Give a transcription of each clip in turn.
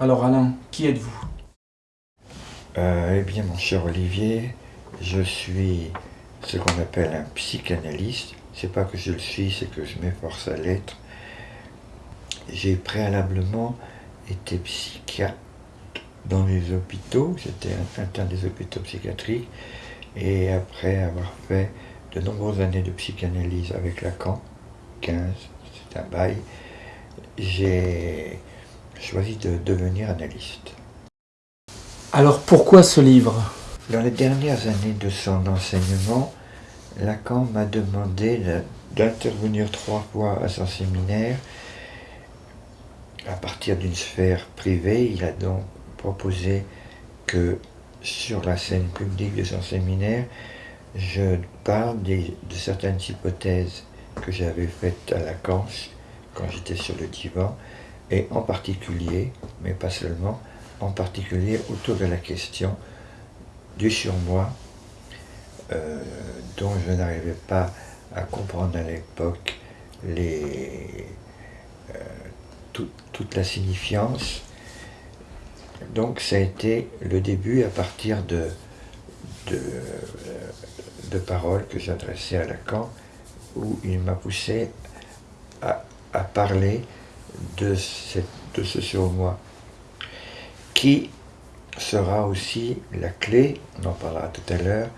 Alors Alain, qui êtes-vous? Euh, Eh bien mon cher Olivier, je suis ce qu'on appelle un psychanalyste. C'est pas que je le suis, c'est que je m'efforce à l'être. J'ai préalablement été psychiatre dans les hôpitaux, j'étais interne des hôpitaux psychiatriques, et après avoir fait de nombreuses années de psychanalyse avec Lacan, 15, c'est un bail, j'ai choisi de devenir analyste. Alors pourquoi ce livre? Dans les dernières années de son enseignement, Lacan m'a demandé d'intervenir trois fois à son séminaire. À partir d'une sphère privée, il a donc proposé que sur la scène publique de son séminaire, je parle de certaines hypothèses que j'avais faites à Lacan quand j'étais sur le divan, et en particulier, mais pas seulement, en particulier autour de la question du surmoi, euh, dont je n'arrivais pas à comprendre à l'époque euh, toute la signifiance. Donc ça a été le début à partir de, de, de paroles que j'adressais à Lacan, où il m'a poussé à, à parler de, cette, de ce qui sera aussi la clé, on en parlera tout à l'heure,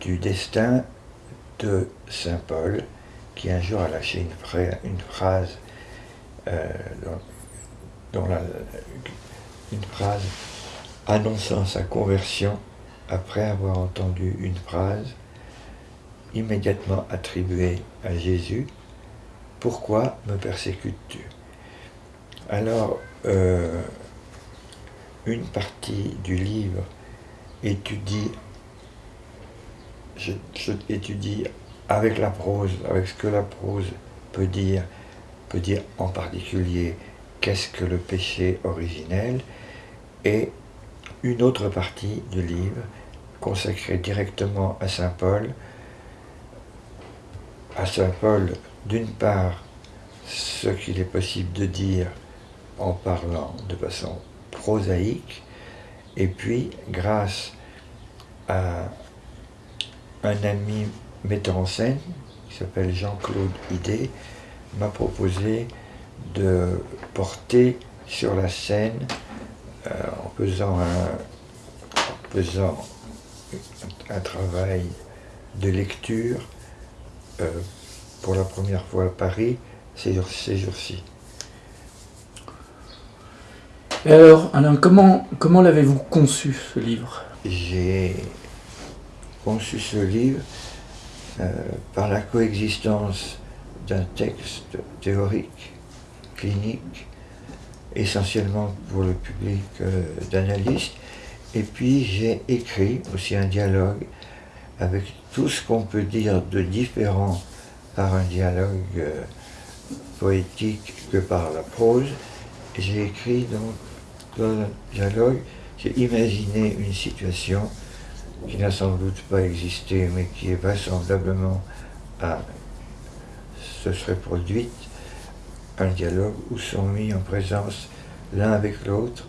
du destin de Saint Paul, qui un jour a lâché une, phrase, euh, une phrase annonçant sa conversion après avoir entendu une phrase immédiatement attribuée à Jésus, Pourquoi me persécutes-tu? Alors, euh, une partie du livre étudie, étudie avec la prose, avec ce que la prose peut dire, peut dire en particulier qu'est-ce que le péché originel, et une autre partie du livre consacrée directement à Saint Paul, à Saint Paul d'une part ce qu'il est possible de dire en parlant de façon prosaïque, et puis grâce à un ami metteur en scène qui s'appelle Jean-Claude Idé, m'a proposé de porter sur la scène euh, en, faisant un, travail de lecture euh, pour la première fois à Paris ces jours-ci. Et alors, Alain, comment, comment l'avez-vous conçu, ce livre? J'ai conçu ce livre euh, par la coexistence d'un texte théorique, clinique, essentiellement pour le public euh, d'analystes, et puis j'ai écrit aussi un dialogue avec tout ce qu'on peut dire de différent par un dialogue euh, poétique que par la prose. J'ai écrit dans un dialogue, j'ai imaginé une situation qui n'a sans doute pas existé, mais qui est vraisemblablement à se serait produite, un dialogue où sont mis en présence l'un avec l'autre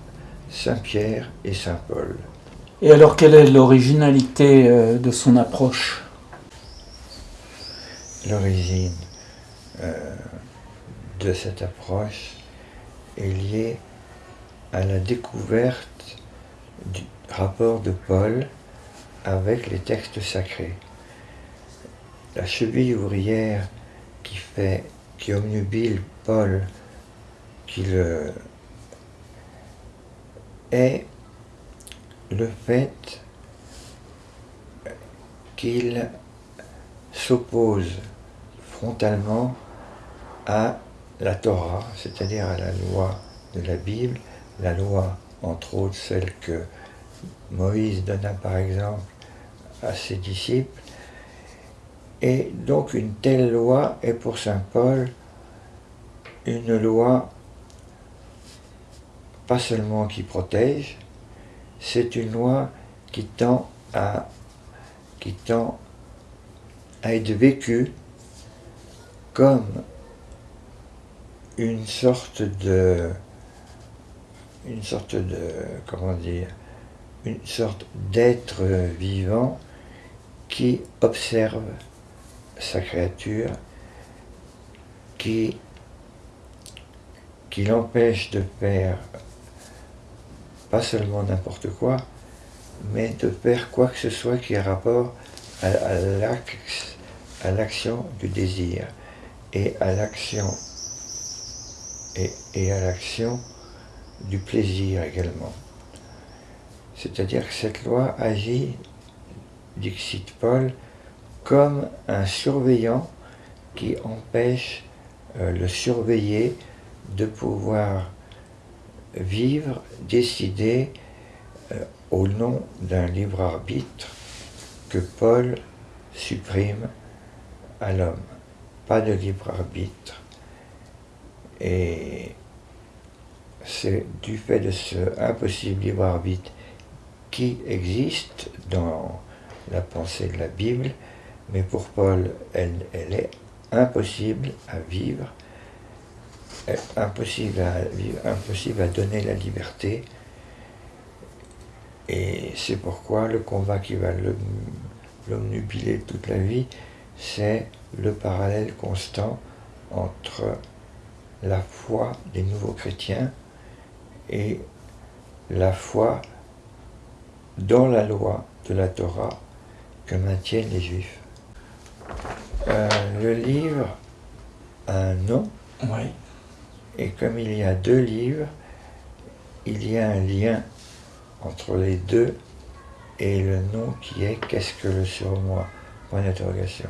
Saint-Pierre et Saint-Paul. Et alors quelle est l'originalité euh, de son approche? L'origine euh, de cette approche est liée à la découverte du rapport de Paul avec les textes sacrés. La cheville ouvrière qui fait, qui omnubile Paul, qui le est le fait qu'il s'oppose frontalement à la Torah, c'est-à-dire à la loi de la Bible, la loi, entre autres celle que Moïse donna par exemple à ses disciples. Et donc une telle loi est pour Saint Paul une loi pas seulement qui protège, c'est une loi qui tend à, qui tend à être vécue comme une sorte de une sorte de, comment dire, une sorte d'être vivant qui observe sa créature, qui, qui l'empêche de faire pas seulement n'importe quoi, mais de faire quoi que ce soit qui ait rapport à, à l'action du désir et à l'action et, à l'action du plaisir également. C'est-à-dire que cette loi agit, dit Paul, comme un surveillant qui empêche euh, le surveillé de pouvoir vivre, décider euh, au nom d'un libre arbitre que Paul supprime à l'homme. Pas de libre arbitre. Et c'est du fait de ce impossible libre arbitre qui existe dans la pensée de la Bible, mais pour Paul, elle, elle est impossible à vivre, impossible à vivre, impossible à donner la liberté. Et c'est pourquoi le combat qui va l'omnubiler toute la vie, c'est le parallèle constant entre la foi des nouveaux chrétiens et la foi dans la loi de la Torah que maintiennent les Juifs. Euh, le livre a un nom, oui. et comme il y a deux livres, il y a un lien entre les deux et le nom qui est Qu'est-ce que le surmoi? Point d'interrogation.